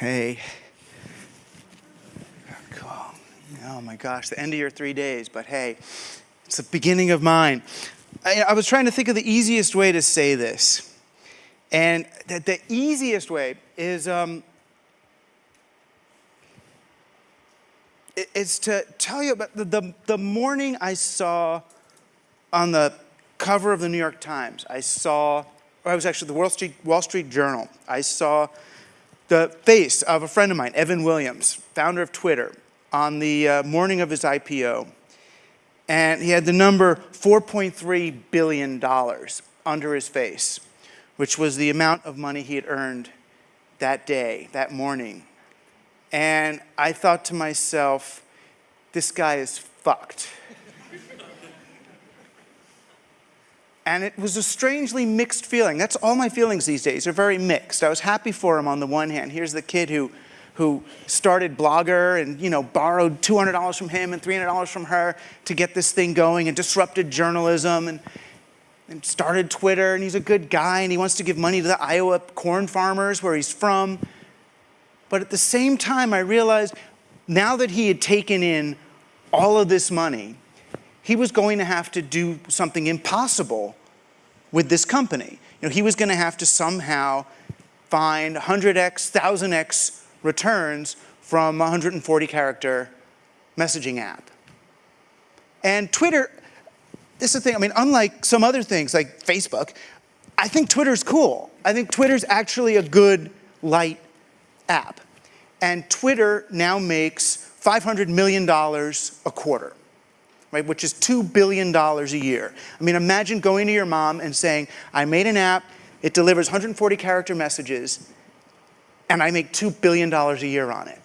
Hey. Oh my gosh, the end of your three days, but hey, it's the beginning of mine. I, I was trying to think of the easiest way to say this. And the, the easiest way is, um, is to tell you about the, the, the morning I saw on the cover of the New York Times, I saw, or I was actually the Wall Street, Wall Street Journal, I saw the face of a friend of mine, Evan Williams, founder of Twitter, on the uh, morning of his IPO. And he had the number $4.3 billion under his face, which was the amount of money he had earned that day, that morning. And I thought to myself, this guy is fucked. And it was a strangely mixed feeling. That's all my feelings these days are very mixed. I was happy for him on the one hand. Here's the kid who, who started Blogger and you know borrowed $200 from him and $300 from her to get this thing going and disrupted journalism and, and started Twitter and he's a good guy and he wants to give money to the Iowa corn farmers where he's from. But at the same time, I realized now that he had taken in all of this money, he was going to have to do something impossible with this company. You know, he was going to have to somehow find 100x, 1000x returns from a 140 character messaging app. And Twitter, this is the thing, I mean, unlike some other things like Facebook, I think Twitter's cool. I think Twitter's actually a good, light app. And Twitter now makes $500 million a quarter right, which is $2 billion a year. I mean, imagine going to your mom and saying, I made an app, it delivers 140 character messages, and I make $2 billion a year on it.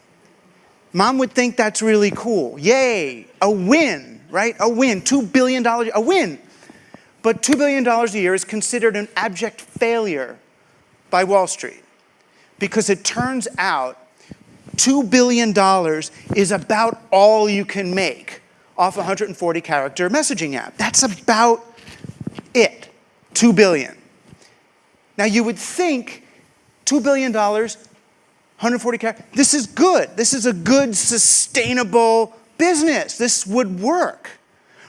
Mom would think that's really cool. Yay, a win, right? A win, $2 billion, a win. But $2 billion a year is considered an abject failure by Wall Street because it turns out $2 billion is about all you can make off a 140 character messaging app. That's about it, 2 billion. Now you would think $2 billion, 140 characters, this is good. This is a good, sustainable business. This would work,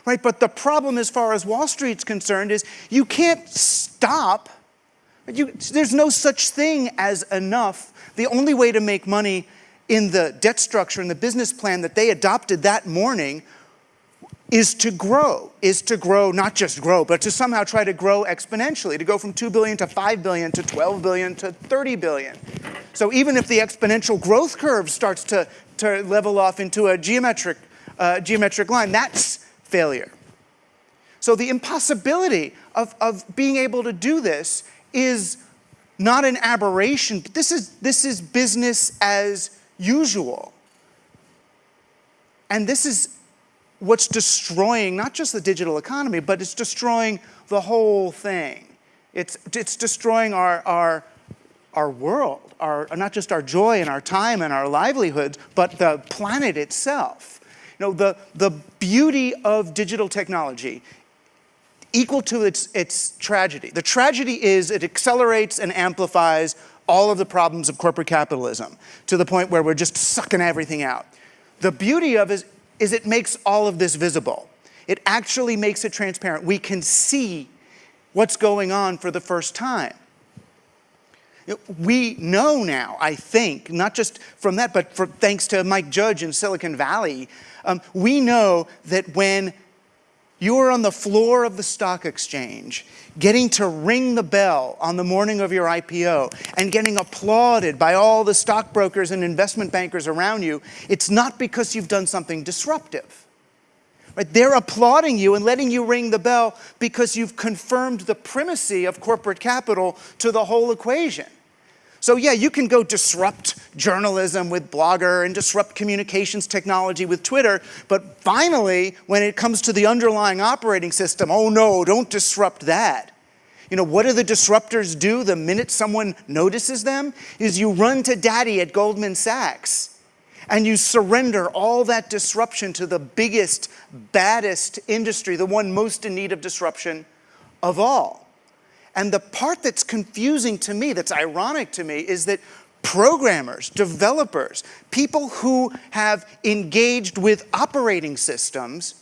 right? But the problem as far as Wall Street's concerned is you can't stop. You, there's no such thing as enough. The only way to make money in the debt structure and the business plan that they adopted that morning is to grow, is to grow, not just grow, but to somehow try to grow exponentially, to go from 2 billion to 5 billion to 12 billion to 30 billion. So even if the exponential growth curve starts to, to level off into a geometric, uh, geometric line, that's failure. So the impossibility of, of being able to do this is not an aberration, this is, this is business as usual. And this is what's destroying not just the digital economy, but it's destroying the whole thing. It's, it's destroying our, our, our world, our, not just our joy and our time and our livelihoods, but the planet itself. You know, the, the beauty of digital technology equal to its, its tragedy. The tragedy is it accelerates and amplifies all of the problems of corporate capitalism to the point where we're just sucking everything out. The beauty of it is it makes all of this visible. It actually makes it transparent. We can see what's going on for the first time. We know now, I think, not just from that, but for, thanks to Mike Judge in Silicon Valley, um, we know that when you are on the floor of the stock exchange, getting to ring the bell on the morning of your IPO and getting applauded by all the stockbrokers and investment bankers around you, it's not because you've done something disruptive. Right? They're applauding you and letting you ring the bell because you've confirmed the primacy of corporate capital to the whole equation. So yeah, you can go disrupt journalism with Blogger and disrupt communications technology with Twitter, but finally, when it comes to the underlying operating system, oh no, don't disrupt that. You know, what do the disruptors do the minute someone notices them? Is you run to daddy at Goldman Sachs and you surrender all that disruption to the biggest, baddest industry, the one most in need of disruption of all. And the part that's confusing to me, that's ironic to me, is that programmers, developers, people who have engaged with operating systems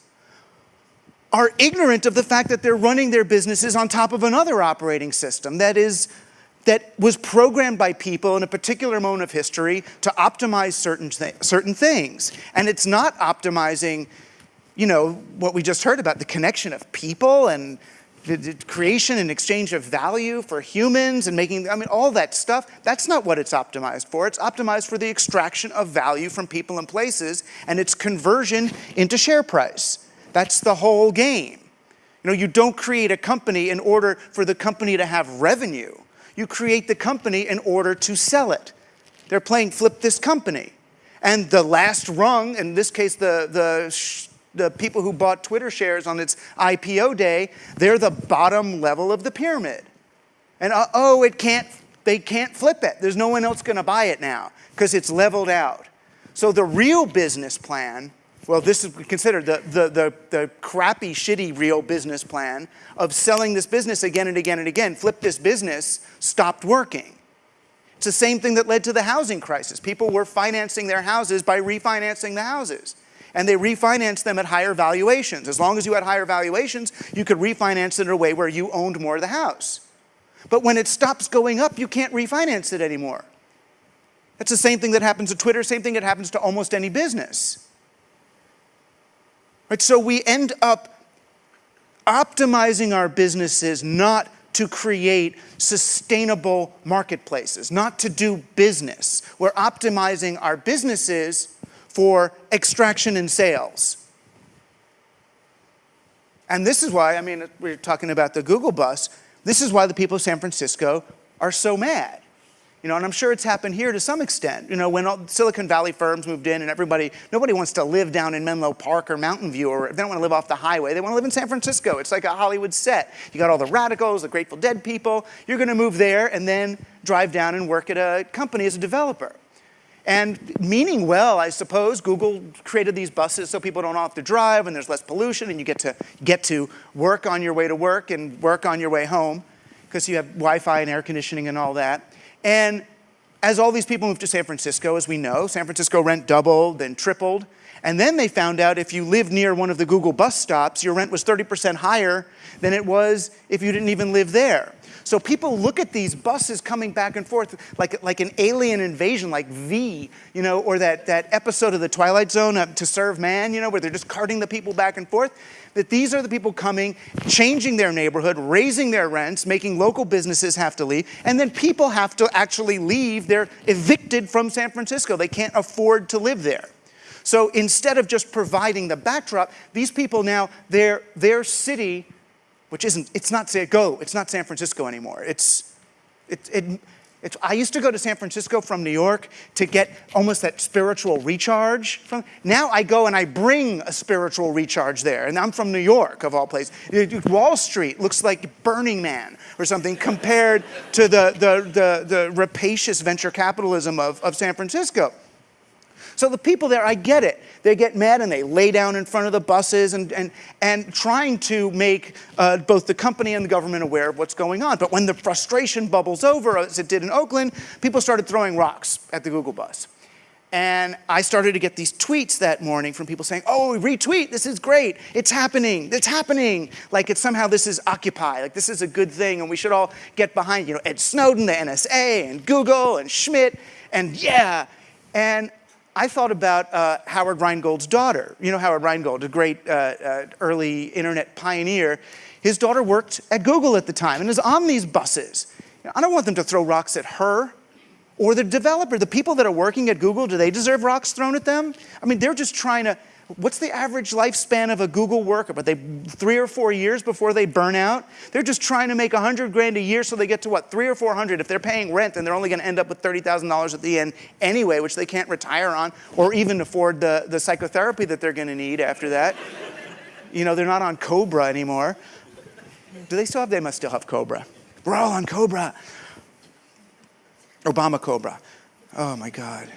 are ignorant of the fact that they're running their businesses on top of another operating system that is that was programmed by people in a particular moment of history to optimize certain, th certain things. And it's not optimizing, you know, what we just heard about, the connection of people and the, the creation and exchange of value for humans and making, I mean, all that stuff, that's not what it's optimized for. It's optimized for the extraction of value from people and places and its conversion into share price. That's the whole game. You know, you don't create a company in order for the company to have revenue. You create the company in order to sell it. They're playing flip this company. And the last rung, in this case, the, the, the people who bought Twitter shares on its IPO day, they're the bottom level of the pyramid. And uh, oh, it can't, they can't flip it. There's no one else gonna buy it now because it's leveled out. So the real business plan well, this is considered the, the, the, the, crappy, shitty real business plan of selling this business again and again and again. Flip this business, stopped working. It's the same thing that led to the housing crisis. People were financing their houses by refinancing the houses. And they refinanced them at higher valuations. As long as you had higher valuations, you could refinance it in a way where you owned more of the house. But when it stops going up, you can't refinance it anymore. That's the same thing that happens to Twitter, same thing that happens to almost any business. Right? So we end up optimizing our businesses not to create sustainable marketplaces, not to do business. We're optimizing our businesses for extraction and sales. And this is why, I mean, we're talking about the Google bus, this is why the people of San Francisco are so mad. You know, and I'm sure it's happened here to some extent. You know, when all Silicon Valley firms moved in and everybody, nobody wants to live down in Menlo Park or Mountain View or they don't want to live off the highway. They want to live in San Francisco. It's like a Hollywood set. You got all the radicals, the Grateful Dead people. You're going to move there and then drive down and work at a company as a developer. And meaning well, I suppose, Google created these buses so people don't have to drive and there's less pollution and you get to get to work on your way to work and work on your way home because you have Wi-Fi and air conditioning and all that. And as all these people moved to San Francisco, as we know, San Francisco rent doubled, then tripled. And then they found out if you lived near one of the Google bus stops, your rent was 30% higher than it was if you didn't even live there. So people look at these buses coming back and forth like, like an alien invasion, like V, you know, or that, that episode of The Twilight Zone, uh, To Serve Man, you know, where they're just carting the people back and forth that these are the people coming, changing their neighborhood, raising their rents, making local businesses have to leave, and then people have to actually leave. They're evicted from San Francisco. They can't afford to live there. So instead of just providing the backdrop, these people now, their, their city, which isn't, it's not, say, go, it's not San Francisco anymore. It's, it, it, it's, I used to go to San Francisco from New York to get almost that spiritual recharge. From, now I go and I bring a spiritual recharge there. And I'm from New York, of all places. Wall Street looks like Burning Man or something compared to the, the, the, the rapacious venture capitalism of, of San Francisco. So the people there, I get it. They get mad and they lay down in front of the buses and, and, and trying to make uh, both the company and the government aware of what's going on. But when the frustration bubbles over, as it did in Oakland, people started throwing rocks at the Google bus. And I started to get these tweets that morning from people saying, oh, retweet, this is great, it's happening, it's happening. Like it's somehow this is Occupy, like this is a good thing and we should all get behind, you know, Ed Snowden, the NSA, and Google, and Schmidt, and yeah. And I thought about uh, Howard Rheingold's daughter. You know Howard Rheingold, a great uh, uh, early internet pioneer. His daughter worked at Google at the time and is on these buses. You know, I don't want them to throw rocks at her or the developer. The people that are working at Google, do they deserve rocks thrown at them? I mean, they're just trying to What's the average lifespan of a Google worker? But they three or four years before they burn out? They're just trying to make a hundred grand a year so they get to what, three or four hundred. If they're paying rent, then they're only gonna end up with $30,000 at the end anyway, which they can't retire on or even afford the, the psychotherapy that they're gonna need after that. you know, they're not on Cobra anymore. Do they still have, they must still have Cobra. We're all on Cobra. Obama Cobra. Oh my God.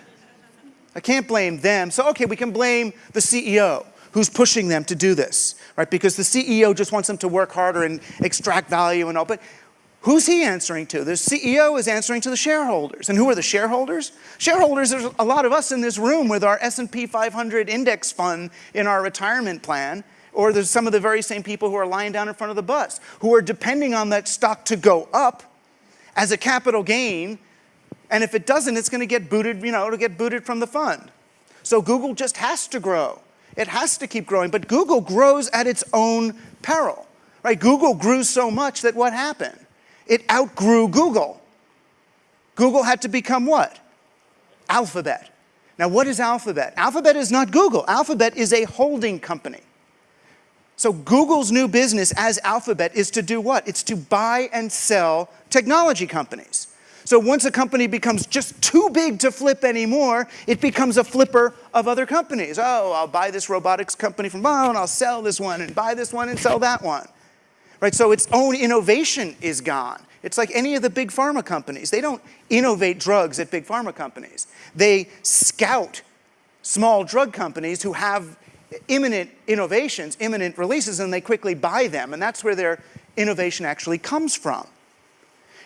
I can't blame them. So, okay, we can blame the CEO who's pushing them to do this, right? Because the CEO just wants them to work harder and extract value and all. But Who's he answering to? The CEO is answering to the shareholders. And who are the shareholders? Shareholders, there's a lot of us in this room with our S&P 500 index fund in our retirement plan, or there's some of the very same people who are lying down in front of the bus, who are depending on that stock to go up as a capital gain, and if it doesn't, it's gonna get booted, you know, it'll get booted from the fund. So Google just has to grow. It has to keep growing, but Google grows at its own peril, right? Google grew so much that what happened? It outgrew Google. Google had to become what? Alphabet. Now what is Alphabet? Alphabet is not Google. Alphabet is a holding company. So Google's new business as Alphabet is to do what? It's to buy and sell technology companies. So once a company becomes just too big to flip anymore, it becomes a flipper of other companies. Oh, I'll buy this robotics company from oh, and I'll sell this one and buy this one and sell that one. Right, so its own innovation is gone. It's like any of the big pharma companies. They don't innovate drugs at big pharma companies. They scout small drug companies who have imminent innovations, imminent releases, and they quickly buy them. And that's where their innovation actually comes from.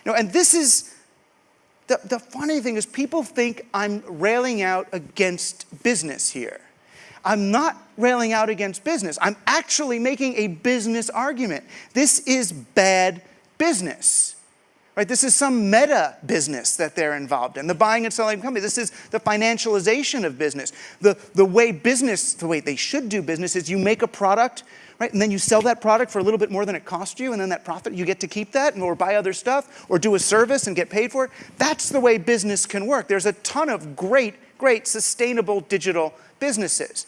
You know, and this is, the, the funny thing is people think I'm railing out against business here. I'm not railing out against business. I'm actually making a business argument. This is bad business. Right? This is some meta business that they're involved in, the buying and selling of companies. This is the financialization of business. The, the way business, the way they should do business is you make a product, right, and then you sell that product for a little bit more than it cost you, and then that profit, you get to keep that, or buy other stuff, or do a service and get paid for it. That's the way business can work. There's a ton of great, great sustainable digital businesses.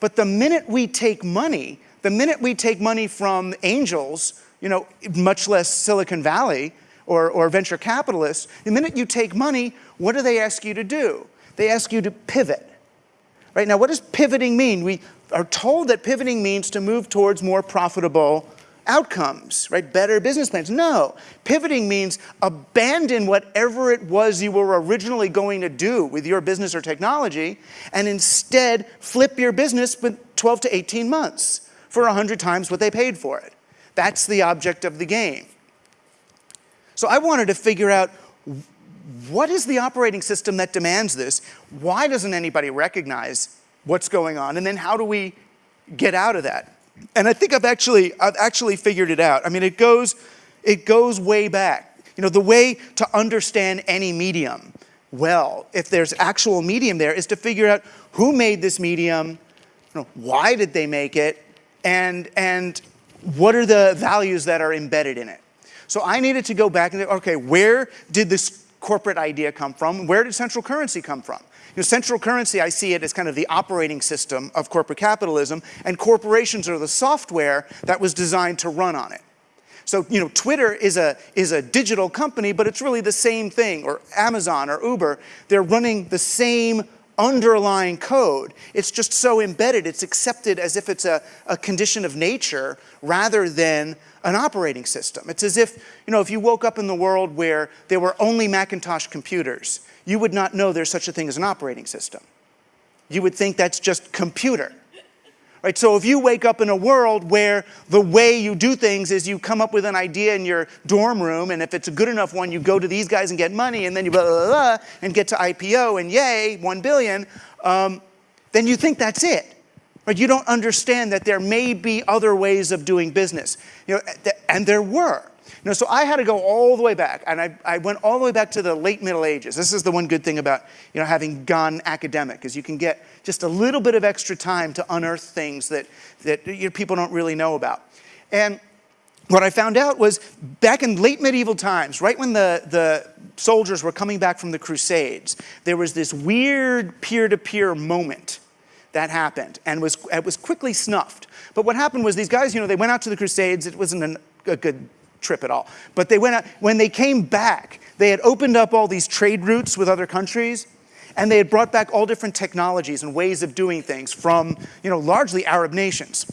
But the minute we take money, the minute we take money from angels, you know, much less Silicon Valley or, or venture capitalists, the minute you take money, what do they ask you to do? They ask you to pivot. Right now, what does pivoting mean? We are told that pivoting means to move towards more profitable outcomes, right? Better business plans. No, pivoting means abandon whatever it was you were originally going to do with your business or technology and instead flip your business with 12 to 18 months for 100 times what they paid for it. That's the object of the game. So I wanted to figure out what is the operating system that demands this? Why doesn't anybody recognize what's going on? And then how do we get out of that? And I think I've actually, I've actually figured it out. I mean, it goes, it goes way back. You know, the way to understand any medium well, if there's actual medium there, is to figure out who made this medium, you know, why did they make it, and, and what are the values that are embedded in it. So I needed to go back and, okay, where did this corporate idea come from? Where did central currency come from? You know, central currency, I see it as kind of the operating system of corporate capitalism, and corporations are the software that was designed to run on it. So, you know, Twitter is a, is a digital company, but it's really the same thing, or Amazon or Uber. They're running the same underlying code. It's just so embedded, it's accepted as if it's a, a condition of nature rather than an operating system. It's as if, you know, if you woke up in the world where there were only Macintosh computers, you would not know there's such a thing as an operating system. You would think that's just computer. Right? So if you wake up in a world where the way you do things is you come up with an idea in your dorm room, and if it's a good enough one, you go to these guys and get money, and then you blah, blah, blah, and get to IPO, and yay, one billion, um, then you think that's it. Right? You don't understand that there may be other ways of doing business. You know, and there were. You know, so I had to go all the way back, and I, I went all the way back to the late Middle Ages. This is the one good thing about you know, having gone academic, is you can get just a little bit of extra time to unearth things that, that people don't really know about. And what I found out was back in late medieval times, right when the, the soldiers were coming back from the Crusades, there was this weird peer-to-peer -peer moment that happened and was, it was quickly snuffed. But what happened was these guys, you know, they went out to the Crusades, it wasn't an, a good trip at all. But they went out, when they came back, they had opened up all these trade routes with other countries, and they had brought back all different technologies and ways of doing things from, you know, largely Arab nations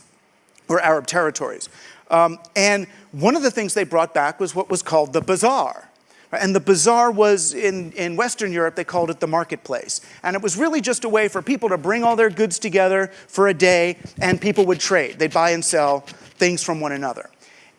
or Arab territories. Um, and one of the things they brought back was what was called the bazaar. And the bazaar was, in, in Western Europe, they called it the marketplace. And it was really just a way for people to bring all their goods together for a day and people would trade. They'd buy and sell things from one another.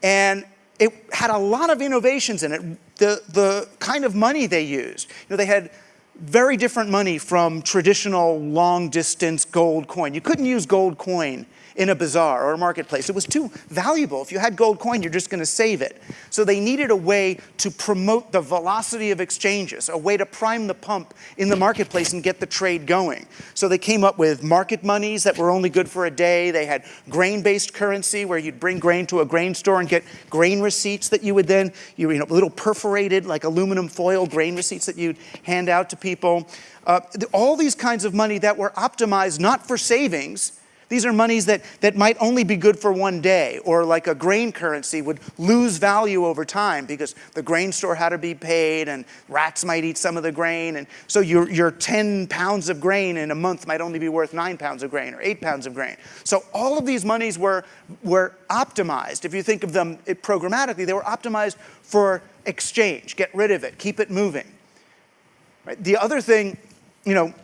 And it had a lot of innovations in it. The, the kind of money they used, you know, they had very different money from traditional long distance gold coin. You couldn't use gold coin in a bazaar or a marketplace. It was too valuable. If you had gold coin, you're just going to save it. So they needed a way to promote the velocity of exchanges, a way to prime the pump in the marketplace and get the trade going. So they came up with market monies that were only good for a day. They had grain-based currency where you'd bring grain to a grain store and get grain receipts that you would then, you know, little perforated like aluminum foil grain receipts that you'd hand out to people. Uh, all these kinds of money that were optimized not for savings, these are monies that, that might only be good for one day, or like a grain currency would lose value over time because the grain store had to be paid and rats might eat some of the grain. And so your, your 10 pounds of grain in a month might only be worth nine pounds of grain or eight pounds of grain. So all of these monies were, were optimized. If you think of them programmatically, they were optimized for exchange. Get rid of it, keep it moving. Right? The other thing, you know,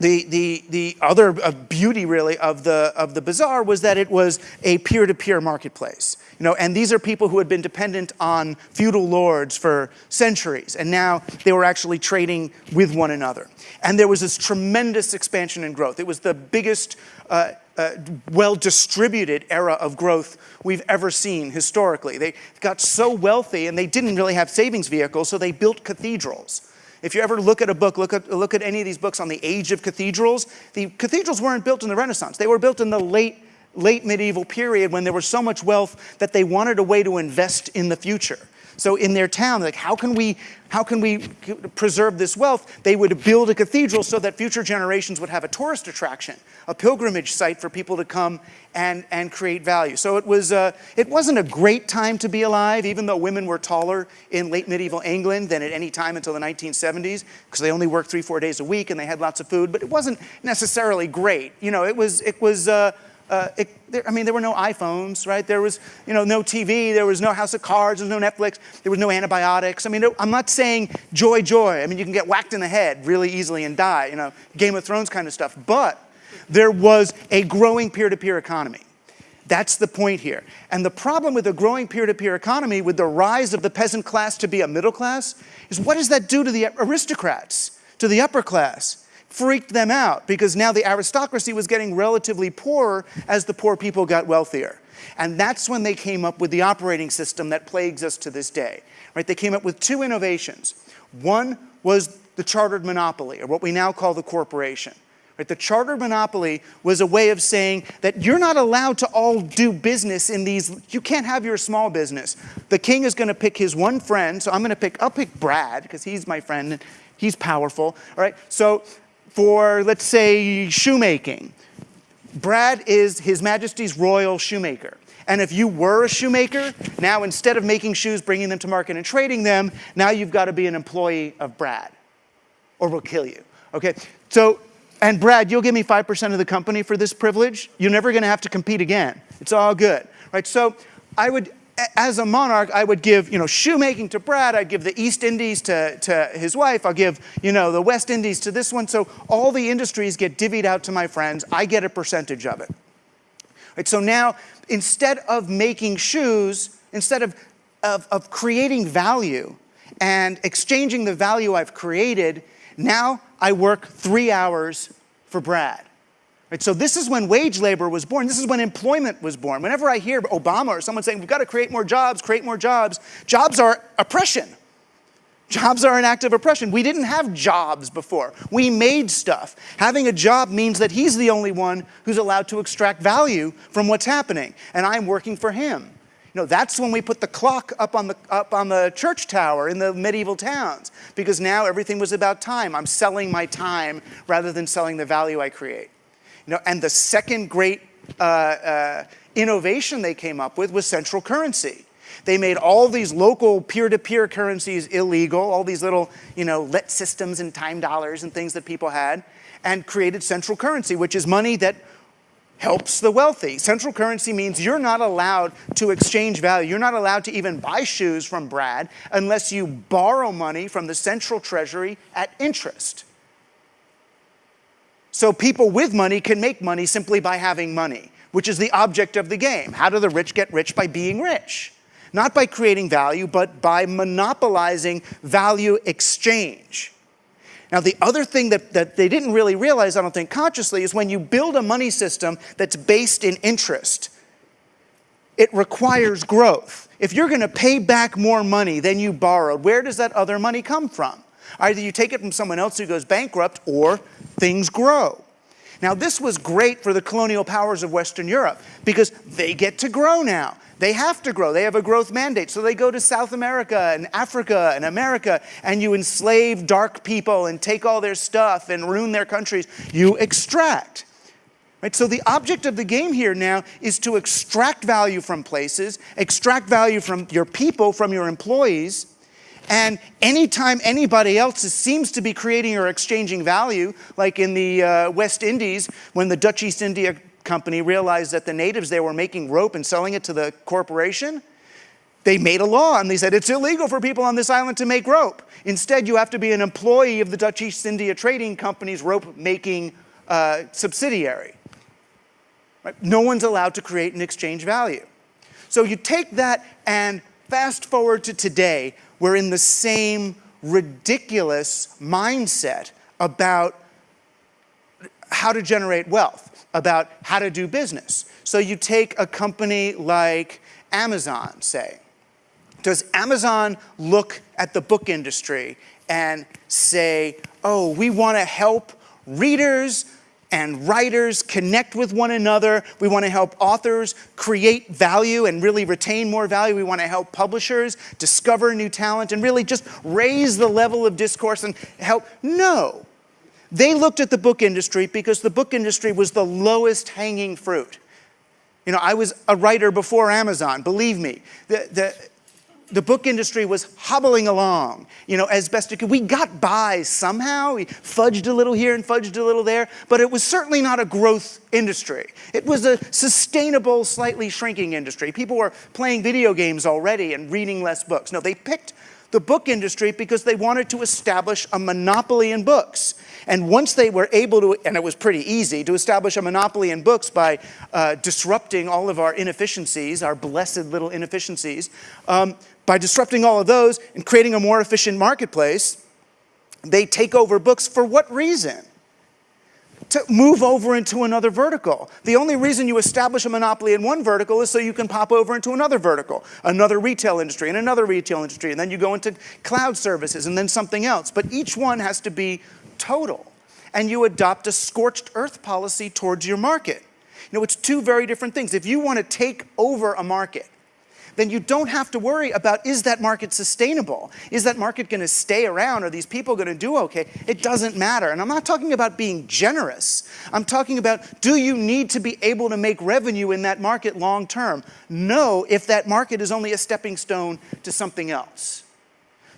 the, the, the other uh, beauty really of the, of the bazaar was that it was a peer-to-peer -peer marketplace. You know, and these are people who had been dependent on feudal lords for centuries, and now they were actually trading with one another. And there was this tremendous expansion and growth. It was the biggest, uh, uh, well-distributed era of growth we've ever seen historically. They got so wealthy and they didn't really have savings vehicles, so they built cathedrals. If you ever look at a book, look at, look at any of these books on the age of cathedrals, the cathedrals weren't built in the Renaissance. They were built in the late, late medieval period when there was so much wealth that they wanted a way to invest in the future. So in their town, like how can we, how can we preserve this wealth? They would build a cathedral so that future generations would have a tourist attraction, a pilgrimage site for people to come and, and create value. So it, was, uh, it wasn't a great time to be alive, even though women were taller in late medieval England than at any time until the 1970s, because they only worked three, four days a week and they had lots of food, but it wasn't necessarily great. You know, it was, it was uh, uh, it, there, I mean, there were no iPhones, right? There was, you know, no TV, there was no House of Cards, there was no Netflix, there was no antibiotics. I mean, I'm not saying joy, joy. I mean, you can get whacked in the head really easily and die, you know, Game of Thrones kind of stuff. But there was a growing peer-to-peer -peer economy. That's the point here. And the problem with a growing peer-to-peer -peer economy, with the rise of the peasant class to be a middle class, is what does that do to the aristocrats, to the upper class? Freaked them out because now the aristocracy was getting relatively poorer as the poor people got wealthier. And that's when they came up with the operating system that plagues us to this day. Right? They came up with two innovations. One was the chartered monopoly, or what we now call the corporation. Right? The chartered monopoly was a way of saying that you're not allowed to all do business in these, you can't have your small business. The king is going to pick his one friend, so I'm going to pick, I'll pick Brad, because he's my friend, and he's powerful, all right? So for, let's say, shoemaking. Brad is His Majesty's Royal Shoemaker. And if you were a shoemaker, now instead of making shoes, bringing them to market and trading them, now you've got to be an employee of Brad or we'll kill you. Okay, so, and Brad, you'll give me 5% of the company for this privilege. You're never going to have to compete again. It's all good, right? So I would, as a monarch, I would give, you know, shoemaking to Brad, I'd give the East Indies to, to his wife, I'll give, you know, the West Indies to this one. So all the industries get divvied out to my friends. I get a percentage of it. Right, so now, instead of making shoes, instead of, of, of creating value and exchanging the value I've created, now I work three hours for Brad. Right, so this is when wage labor was born. This is when employment was born. Whenever I hear Obama or someone saying, we've got to create more jobs, create more jobs, jobs are oppression. Jobs are an act of oppression. We didn't have jobs before. We made stuff. Having a job means that he's the only one who's allowed to extract value from what's happening, and I'm working for him. You know, that's when we put the clock up on the, up on the church tower in the medieval towns, because now everything was about time. I'm selling my time rather than selling the value I create. You know, and the second great uh, uh, innovation they came up with was central currency. They made all these local peer-to-peer -peer currencies illegal, all these little, you know, let systems and time dollars and things that people had, and created central currency, which is money that helps the wealthy. Central currency means you're not allowed to exchange value. You're not allowed to even buy shoes from Brad unless you borrow money from the central treasury at interest. So people with money can make money simply by having money, which is the object of the game. How do the rich get rich? By being rich. not by creating value, but by monopolizing value exchange. Now, the other thing that, that they didn't really realize, I don't think consciously, is when you build a money system that's based in interest, it requires growth. If you're going to pay back more money than you borrowed, where does that other money come from? Either you take it from someone else who goes bankrupt or things grow. Now, this was great for the colonial powers of Western Europe because they get to grow now. They have to grow. They have a growth mandate. So they go to South America and Africa and America and you enslave dark people and take all their stuff and ruin their countries. You extract. Right? So the object of the game here now is to extract value from places, extract value from your people, from your employees, and anytime anybody else seems to be creating or exchanging value, like in the uh, West Indies, when the Dutch East India Company realized that the natives there were making rope and selling it to the corporation, they made a law and they said it's illegal for people on this island to make rope. Instead, you have to be an employee of the Dutch East India Trading Company's rope making uh, subsidiary. Right? No one's allowed to create and exchange value. So you take that and fast forward to today, we're in the same ridiculous mindset about how to generate wealth, about how to do business. So you take a company like Amazon, say. Does Amazon look at the book industry and say, oh, we want to help readers and writers connect with one another. We want to help authors create value and really retain more value. We want to help publishers discover new talent and really just raise the level of discourse and help. No. They looked at the book industry because the book industry was the lowest hanging fruit. You know, I was a writer before Amazon, believe me. The, the, the book industry was hobbling along, you know, as best it could. We got by somehow. We fudged a little here and fudged a little there, but it was certainly not a growth industry. It was a sustainable, slightly shrinking industry. People were playing video games already and reading less books. No, they picked the book industry because they wanted to establish a monopoly in books. And once they were able to, and it was pretty easy, to establish a monopoly in books by uh, disrupting all of our inefficiencies, our blessed little inefficiencies, um, by disrupting all of those and creating a more efficient marketplace, they take over books for what reason? to move over into another vertical. The only reason you establish a monopoly in one vertical is so you can pop over into another vertical, another retail industry and another retail industry, and then you go into cloud services and then something else. But each one has to be total. And you adopt a scorched earth policy towards your market. You know, it's two very different things. If you want to take over a market, then you don't have to worry about is that market sustainable? Is that market going to stay around? Are these people going to do okay? It doesn't matter. And I'm not talking about being generous. I'm talking about do you need to be able to make revenue in that market long term? No, if that market is only a stepping stone to something else.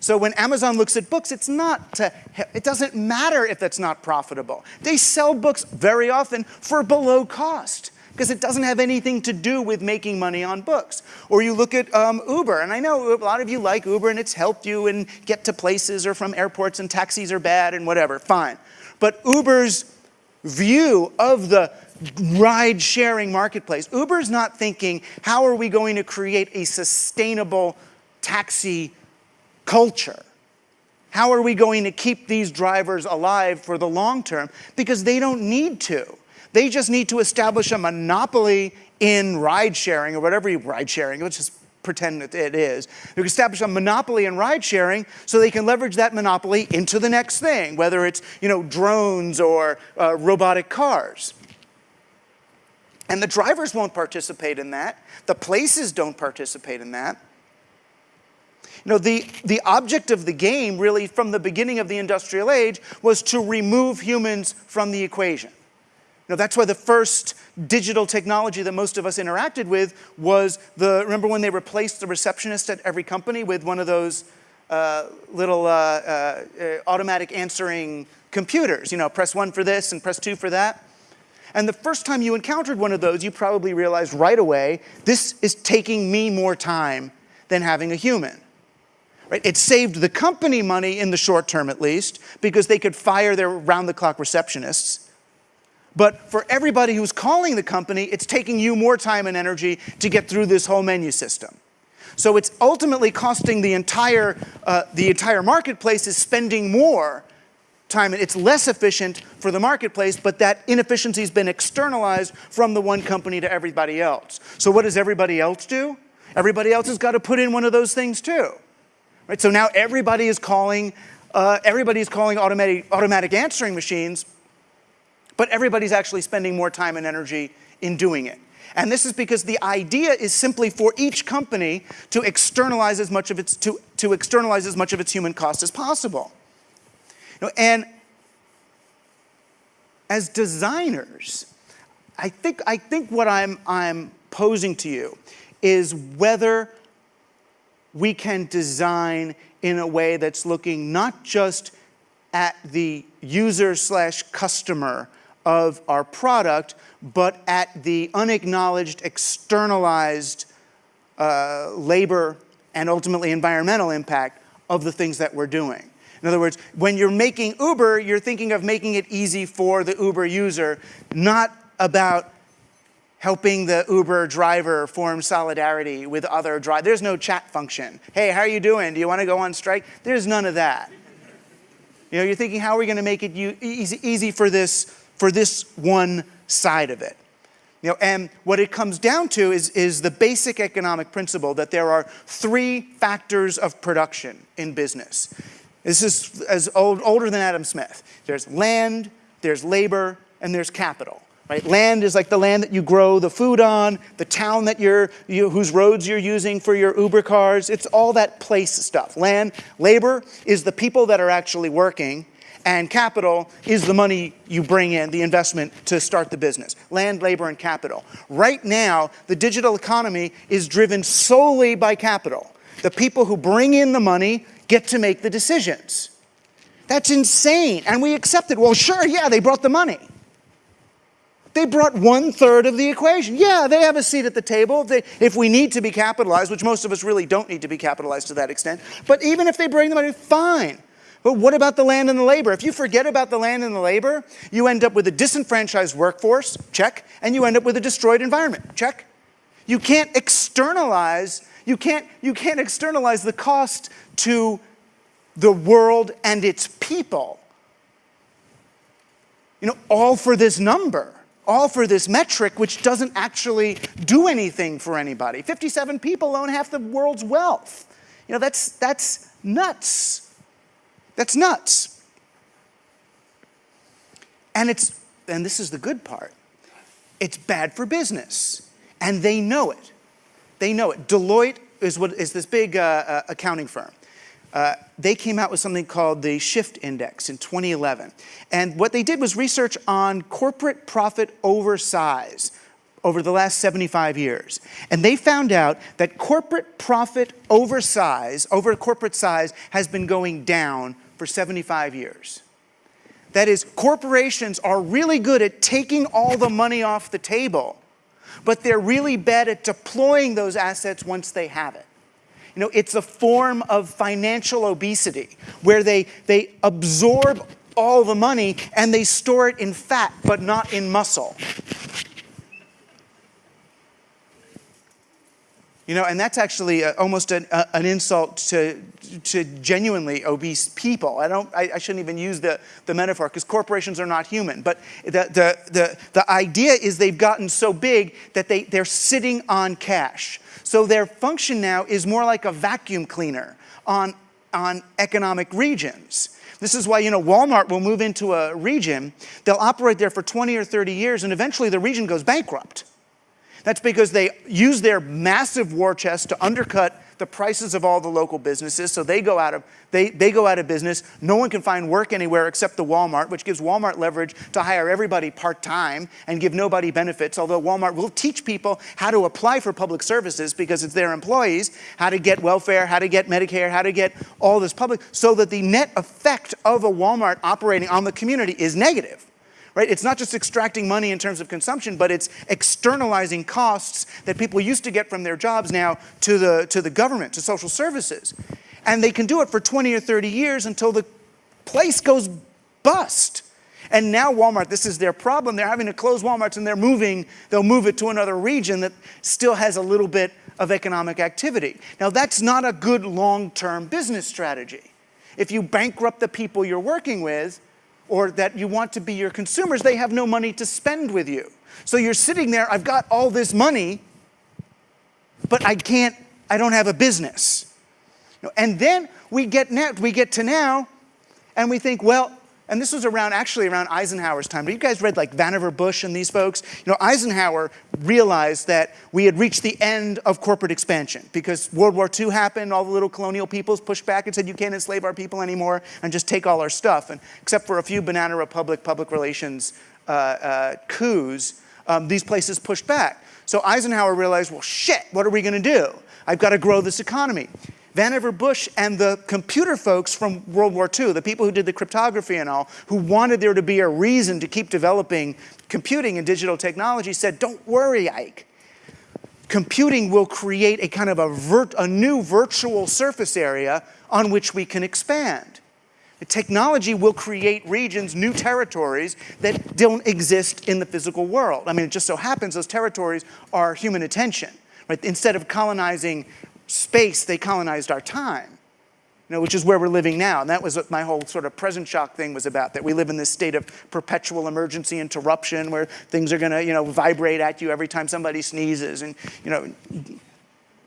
So when Amazon looks at books, it's not to, it doesn't matter if that's not profitable. They sell books very often for below cost because it doesn't have anything to do with making money on books. Or you look at um, Uber, and I know a lot of you like Uber and it's helped you and get to places or from airports and taxis are bad and whatever, fine. But Uber's view of the ride sharing marketplace, Uber's not thinking, how are we going to create a sustainable taxi culture? How are we going to keep these drivers alive for the long term? Because they don't need to. They just need to establish a monopoly in ride sharing or whatever you ride sharing. Let's just pretend that it is. They establish a monopoly in ride sharing so they can leverage that monopoly into the next thing, whether it's you know drones or uh, robotic cars. And the drivers won't participate in that. The places don't participate in that. You know, the, the object of the game really from the beginning of the industrial age was to remove humans from the equation. That's why the first digital technology that most of us interacted with was the, remember when they replaced the receptionist at every company with one of those uh, little uh, uh, uh, automatic answering computers, you know, press one for this and press two for that. And the first time you encountered one of those, you probably realized right away, this is taking me more time than having a human. Right? It saved the company money in the short term at least, because they could fire their round-the-clock receptionists. But for everybody who's calling the company, it's taking you more time and energy to get through this whole menu system. So it's ultimately costing the entire, uh, the entire marketplace is spending more time. And it's less efficient for the marketplace, but that inefficiency has been externalized from the one company to everybody else. So what does everybody else do? Everybody else has got to put in one of those things too. Right? So now everybody is calling, uh, everybody is calling automatic, automatic answering machines, but everybody's actually spending more time and energy in doing it. And this is because the idea is simply for each company to externalize as much of its, to, to externalize as much of its human cost as possible. You know, and as designers, I think, I think what I'm, I'm posing to you is whether we can design in a way that's looking not just at the user slash customer of our product, but at the unacknowledged, externalized uh, labor and ultimately environmental impact of the things that we're doing. In other words, when you're making Uber, you're thinking of making it easy for the Uber user, not about helping the Uber driver form solidarity with other drivers. There's no chat function. Hey, how are you doing? Do you want to go on strike? There's none of that. You know, you're thinking, how are we going to make it easy, easy for this, for this one side of it. You know, and what it comes down to is, is the basic economic principle that there are three factors of production in business. This is as old, older than Adam Smith. There's land, there's labor, and there's capital. Right? Land is like the land that you grow the food on, the town that you're, you, whose roads you're using for your Uber cars. It's all that place stuff. Land, labor is the people that are actually working, and capital is the money you bring in, the investment to start the business. Land, labor, and capital. Right now, the digital economy is driven solely by capital. The people who bring in the money get to make the decisions. That's insane, and we accept it. Well, sure, yeah, they brought the money. They brought one third of the equation. Yeah, they have a seat at the table. They, if we need to be capitalized, which most of us really don't need to be capitalized to that extent, but even if they bring the money, fine. But what about the land and the labor? If you forget about the land and the labor, you end up with a disenfranchised workforce, check, and you end up with a destroyed environment, check. You can't externalize, you can't, you can't externalize the cost to the world and its people. You know, all for this number, all for this metric, which doesn't actually do anything for anybody. 57 people own half the world's wealth. You know, that's, that's nuts. That's nuts. And it's, and this is the good part, it's bad for business. And they know it. They know it. Deloitte is, what, is this big uh, uh, accounting firm. Uh, they came out with something called the Shift Index in 2011. And what they did was research on corporate profit oversize over the last 75 years. And they found out that corporate profit oversize, over corporate size, has been going down for 75 years. That is, corporations are really good at taking all the money off the table, but they're really bad at deploying those assets once they have it. You know, it's a form of financial obesity where they, they absorb all the money and they store it in fat, but not in muscle. You know, and that's actually a, almost an, a, an insult to, to genuinely obese people. I, don't, I, I shouldn't even use the, the metaphor because corporations are not human. But the, the, the, the idea is they've gotten so big that they, they're sitting on cash. So their function now is more like a vacuum cleaner on, on economic regions. This is why, you know, Walmart will move into a region, they'll operate there for 20 or 30 years, and eventually the region goes bankrupt. That's because they use their massive war chest to undercut the prices of all the local businesses, so they go out of, they, they go out of business. No one can find work anywhere except the Walmart, which gives Walmart leverage to hire everybody part-time and give nobody benefits, although Walmart will teach people how to apply for public services because it's their employees, how to get welfare, how to get Medicare, how to get all this public, so that the net effect of a Walmart operating on the community is negative right? It's not just extracting money in terms of consumption, but it's externalizing costs that people used to get from their jobs now to the, to the government, to social services. And they can do it for 20 or 30 years until the place goes bust. And now Walmart, this is their problem. They're having to close Walmarts and they're moving, they'll move it to another region that still has a little bit of economic activity. Now that's not a good long-term business strategy. If you bankrupt the people you're working with, or that you want to be your consumers, they have no money to spend with you. So you're sitting there, I've got all this money, but I can't, I don't have a business. And then we get, we get to now, and we think, well, and this was around, actually around Eisenhower's time. But you guys read like Vannevar Bush and these folks? You know, Eisenhower realized that we had reached the end of corporate expansion because World War II happened, all the little colonial peoples pushed back and said, you can't enslave our people anymore and just take all our stuff. And except for a few Banana Republic public relations uh, uh, coups, um, these places pushed back. So Eisenhower realized, well, shit, what are we gonna do? I've got to grow this economy. Vannevar Bush and the computer folks from World War II, the people who did the cryptography and all, who wanted there to be a reason to keep developing computing and digital technology said, don't worry, Ike. Computing will create a kind of a, a new virtual surface area on which we can expand. The technology will create regions, new territories that don't exist in the physical world. I mean, it just so happens those territories are human attention. Right? Instead of colonizing space, they colonized our time, you know, which is where we're living now. And that was what my whole sort of present shock thing was about, that we live in this state of perpetual emergency interruption where things are gonna, you know, vibrate at you every time somebody sneezes and, you know,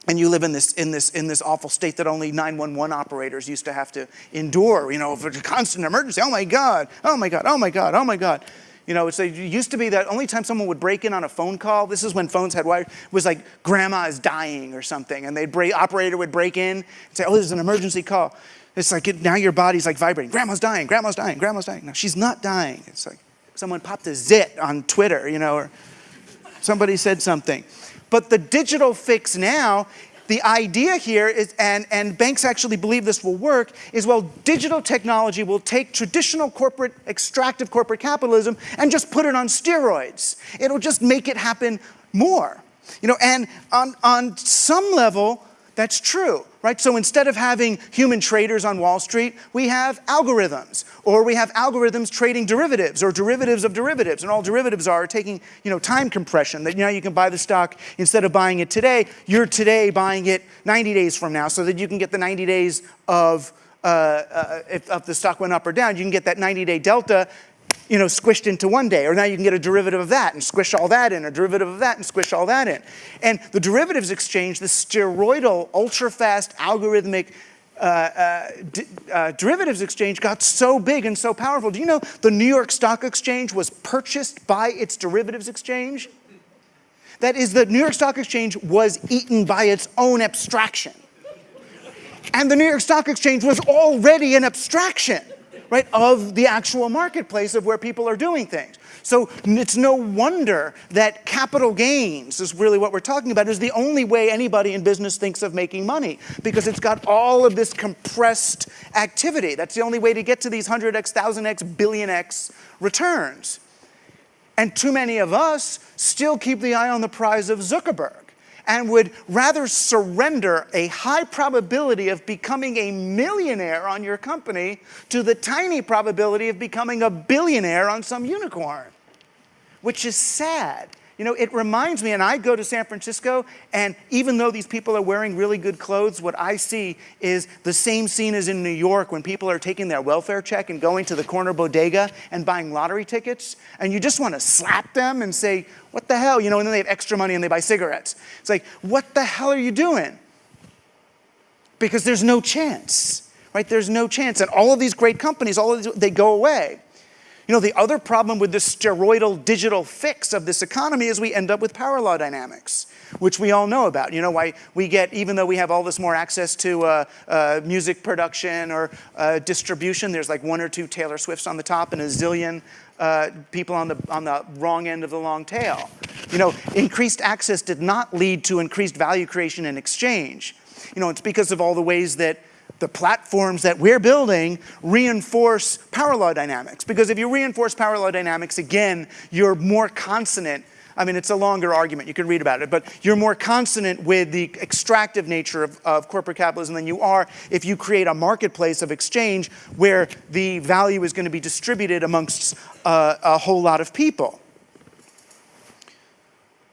and you live in this, in, this, in this awful state that only 911 operators used to have to endure, you know, for a constant emergency. Oh my God, oh my God, oh my God, oh my God. You know, it used to be that only time someone would break in on a phone call, this is when phones had wire, was like grandma is dying or something. And they'd break, operator would break in and say, oh, there's an emergency call. It's like it, now your body's like vibrating. Grandma's dying, grandma's dying, grandma's dying. No, she's not dying. It's like someone popped a zit on Twitter, you know, or somebody said something. But the digital fix now the idea here is, and, and banks actually believe this will work, is well, digital technology will take traditional corporate, extractive corporate capitalism and just put it on steroids. It'll just make it happen more. You know, and on, on some level, that's true, right? So instead of having human traders on Wall Street, we have algorithms, or we have algorithms trading derivatives, or derivatives of derivatives, and all derivatives are taking, you know, time compression, that you now you can buy the stock, instead of buying it today, you're today buying it 90 days from now, so that you can get the 90 days of, uh, uh, if, if the stock went up or down, you can get that 90-day delta you know, squished into one day. Or now you can get a derivative of that and squish all that in, a derivative of that and squish all that in. And the derivatives exchange, the steroidal, ultra-fast, algorithmic uh, uh, uh, derivatives exchange got so big and so powerful. Do you know the New York Stock Exchange was purchased by its derivatives exchange? That is, the New York Stock Exchange was eaten by its own abstraction. And the New York Stock Exchange was already an abstraction right, of the actual marketplace of where people are doing things. So it's no wonder that capital gains is really what we're talking about is the only way anybody in business thinks of making money because it's got all of this compressed activity. That's the only way to get to these 100x, 1000x, billion x returns. And too many of us still keep the eye on the prize of Zuckerberg and would rather surrender a high probability of becoming a millionaire on your company to the tiny probability of becoming a billionaire on some unicorn, which is sad. You know, it reminds me, and I go to San Francisco, and even though these people are wearing really good clothes, what I see is the same scene as in New York when people are taking their welfare check and going to the corner bodega and buying lottery tickets, and you just want to slap them and say, what the hell? You know, and then they have extra money and they buy cigarettes. It's like, what the hell are you doing? Because there's no chance, right? There's no chance. And all of these great companies, all of these, they go away. You know, the other problem with this steroidal digital fix of this economy is we end up with power law dynamics, which we all know about. You know, why we get, even though we have all this more access to uh, uh, music production or uh, distribution, there's like one or two Taylor Swifts on the top and a zillion uh, people on the, on the wrong end of the long tail. You know, increased access did not lead to increased value creation and exchange. You know, it's because of all the ways that the platforms that we're building reinforce power law dynamics. Because if you reinforce power law dynamics, again, you're more consonant I mean, it's a longer argument. You can read about it. But you're more consonant with the extractive nature of, of, corporate capitalism than you are if you create a marketplace of exchange where the value is going to be distributed amongst uh, a whole lot of people.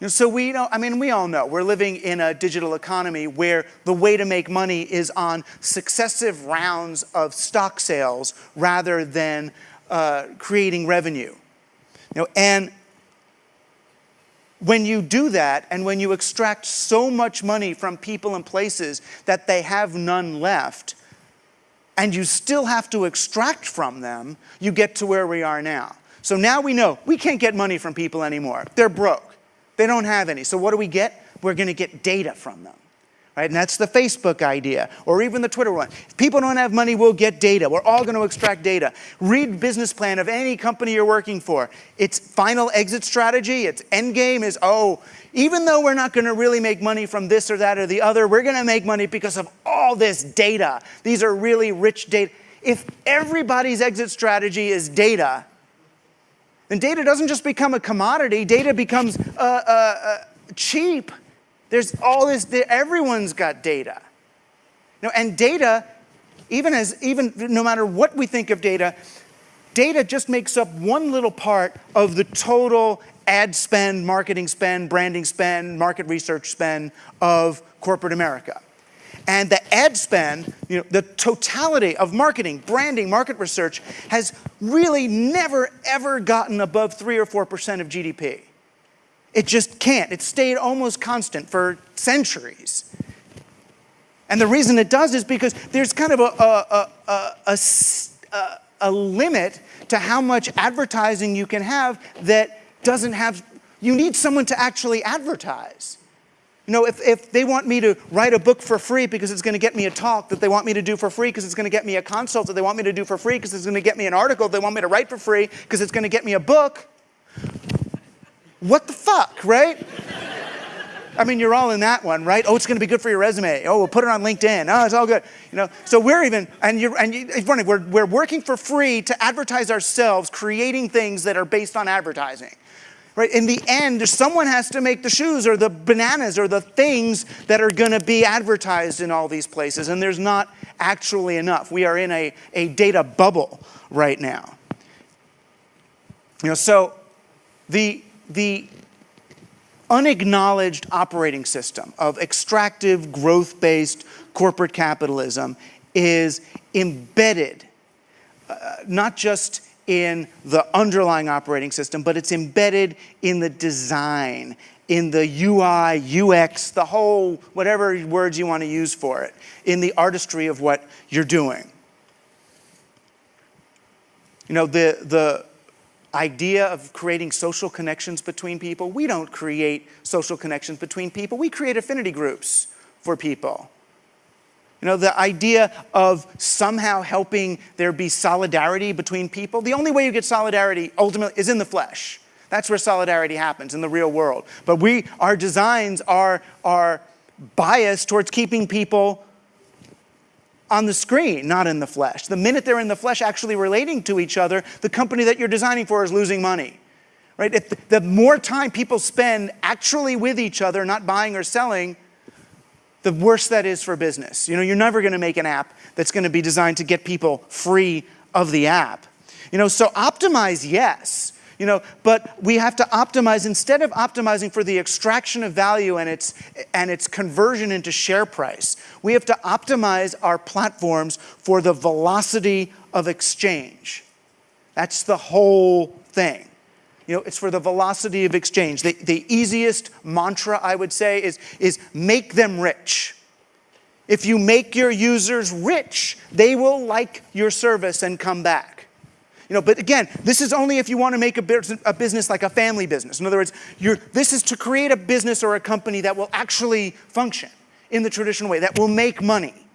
Know, so we know, I mean, we all know we're living in a digital economy where the way to make money is on successive rounds of stock sales rather than uh, creating revenue. You know, and when you do that and when you extract so much money from people and places that they have none left, and you still have to extract from them, you get to where we are now. So now we know we can't get money from people anymore. They're broke. They don't have any. So what do we get? We're going to get data from them. Right? And that's the Facebook idea, or even the Twitter one. If people don't have money, we'll get data. We're all going to extract data. Read business plan of any company you're working for. Its final exit strategy, its end game is, oh, even though we're not going to really make money from this or that or the other, we're going to make money because of all this data. These are really rich data. If everybody's exit strategy is data, then data doesn't just become a commodity, data becomes uh, uh, uh, cheap. There's all this, everyone's got data. Know, and data, even as, even no matter what we think of data, data just makes up one little part of the total ad spend, marketing spend, branding spend, market research spend of corporate America. And the ad spend, you know, the totality of marketing, branding, market research has really never ever gotten above three or 4% of GDP. It just can't. It's stayed almost constant for centuries. And the reason it does is because there's kind of a, a, a, a, a limit to how much advertising you can have that doesn't have, you need someone to actually advertise. You know, if, if they want me to write a book for free because it's going to get me a talk that they want me to do for free because it's going to get me a consult that they want me to do for free because it's going to get me an article they want me to write for free because it's going to get me a book, what the fuck, right? I mean, you're all in that one, right? Oh, it's going to be good for your resume. Oh, we'll put it on LinkedIn. Oh, it's all good. You know, so we're even, and you're, and you, it's funny, we're, we're working for free to advertise ourselves, creating things that are based on advertising. Right? In the end, someone has to make the shoes or the bananas or the things that are going to be advertised in all these places, and there's not actually enough. We are in a, a data bubble right now. You know, so the, the unacknowledged operating system of extractive, growth-based corporate capitalism is embedded, uh, not just in the underlying operating system, but it's embedded in the design, in the UI, UX, the whole, whatever words you want to use for it, in the artistry of what you're doing. You know, the, the idea of creating social connections between people, we don't create social connections between people, we create affinity groups for people. You know, the idea of somehow helping there be solidarity between people, the only way you get solidarity ultimately is in the flesh. That's where solidarity happens in the real world. But we, our designs are, are biased towards keeping people on the screen, not in the flesh. The minute they're in the flesh actually relating to each other, the company that you're designing for is losing money. Right? If the, the more time people spend actually with each other, not buying or selling, the worse that is for business. You know, you're never going to make an app that's going to be designed to get people free of the app. You know, so optimize, yes. You know, but we have to optimize, instead of optimizing for the extraction of value and its, and its conversion into share price, we have to optimize our platforms for the velocity of exchange. That's the whole thing. You know, it's for the velocity of exchange. The, the easiest mantra, I would say, is, is make them rich. If you make your users rich, they will like your service and come back. You know, but again, this is only if you want to make a, business, a business like a family business. In other words, this is to create a business or a company that will actually function in the traditional way, that will make money,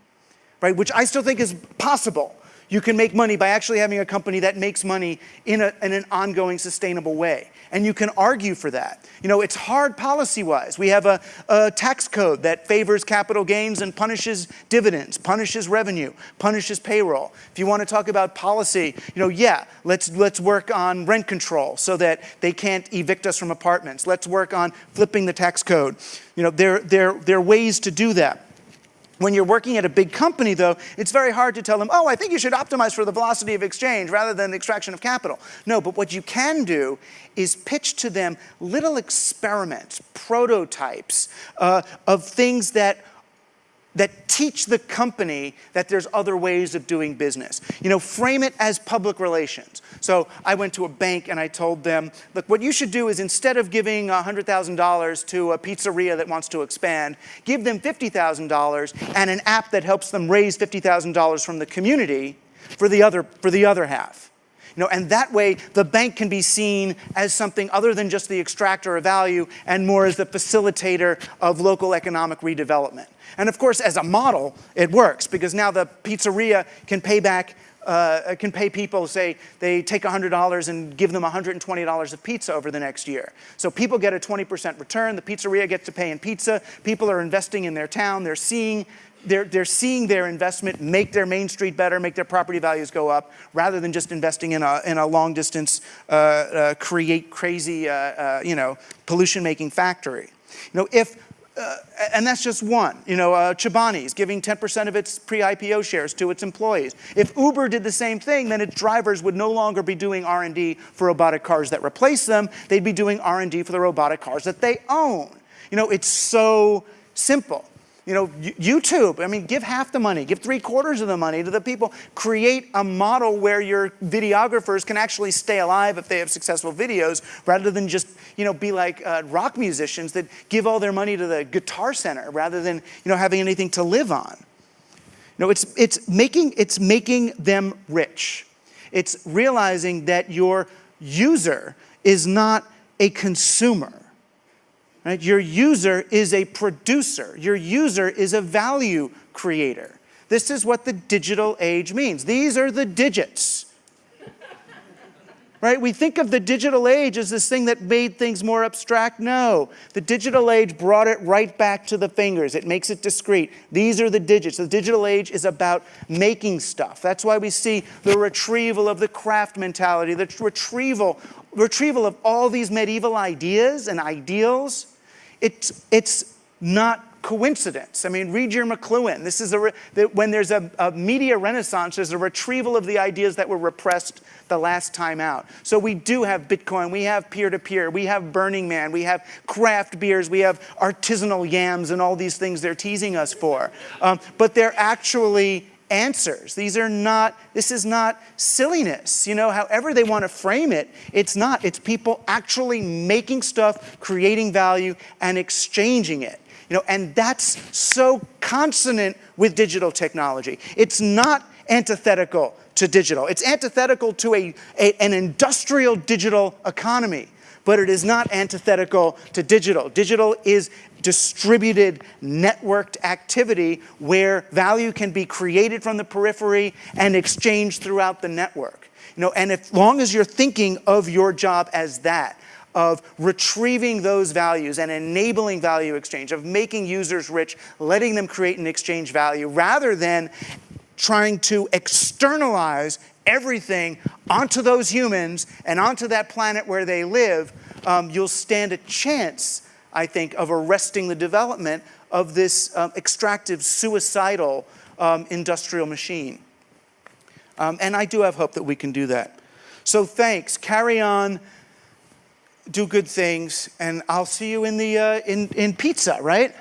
right? Which I still think is possible. You can make money by actually having a company that makes money in, a, in, an ongoing, sustainable way. And you can argue for that. You know, it's hard policy-wise. We have a, a, tax code that favors capital gains and punishes dividends, punishes revenue, punishes payroll. If you want to talk about policy, you know, yeah, let's, let's work on rent control so that they can't evict us from apartments. Let's work on flipping the tax code. You know, there, there, there are ways to do that. When you're working at a big company, though, it's very hard to tell them, oh, I think you should optimize for the velocity of exchange rather than the extraction of capital. No, but what you can do is pitch to them little experiments, prototypes uh, of things that that teach the company that there's other ways of doing business. You know, frame it as public relations. So I went to a bank and I told them, look, what you should do is instead of giving $100,000 to a pizzeria that wants to expand, give them $50,000 and an app that helps them raise $50,000 from the community for the other, for the other half. You know, and that way the bank can be seen as something other than just the extractor of value and more as the facilitator of local economic redevelopment. And of course, as a model, it works because now the pizzeria can pay back uh, can pay people, say, they take $100 and give them $120 of pizza over the next year. So people get a 20% return, the pizzeria gets to pay in pizza, people are investing in their town, they're seeing they're, they're seeing their investment make their main street better, make their property values go up, rather than just investing in a, in a long distance, uh, uh, create crazy, uh, uh you know, pollution making factory. You know, if uh, and that's just one. You know, uh, Chobani's giving 10% of its pre-IPO shares to its employees. If Uber did the same thing, then its drivers would no longer be doing R&D for robotic cars that replace them. They'd be doing R&D for the robotic cars that they own. You know, it's so simple. You know, YouTube, I mean, give half the money, give three quarters of the money to the people. Create a model where your videographers can actually stay alive if they have successful videos, rather than just, you know, be like uh, rock musicians that give all their money to the Guitar Center, rather than, you know, having anything to live on. You know, it's, it's, making, it's making them rich. It's realizing that your user is not a consumer. Right? Your user is a producer. Your user is a value creator. This is what the digital age means. These are the digits. right? We think of the digital age as this thing that made things more abstract. No, the digital age brought it right back to the fingers. It makes it discrete. These are the digits. The digital age is about making stuff. That's why we see the retrieval of the craft mentality, the retrieval, retrieval of all these medieval ideas and ideals it's, it's not coincidence. I mean, read your McLuhan. This is a, when there's a, a, media renaissance, there's a retrieval of the ideas that were repressed the last time out. So we do have Bitcoin, we have peer-to-peer, -peer, we have Burning Man, we have craft beers, we have artisanal yams and all these things they're teasing us for. Um, but they're actually answers. These are not, this is not silliness. You know, however they want to frame it, it's not. It's people actually making stuff, creating value, and exchanging it. You know, and that's so consonant with digital technology. It's not antithetical to digital. It's antithetical to a, a an industrial digital economy but it is not antithetical to digital. Digital is distributed, networked activity where value can be created from the periphery and exchanged throughout the network. You know, and as long as you're thinking of your job as that, of retrieving those values and enabling value exchange, of making users rich, letting them create and exchange value, rather than trying to externalize everything onto those humans and onto that planet where they live, um, you'll stand a chance, I think, of arresting the development of this um, extractive, suicidal um, industrial machine. Um, and I do have hope that we can do that. So thanks, carry on, do good things, and I'll see you in, the, uh, in, in pizza, right?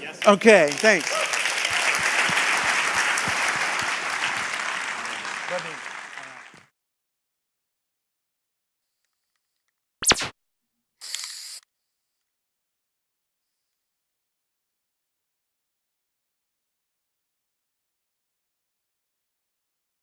Yes. Okay, thanks.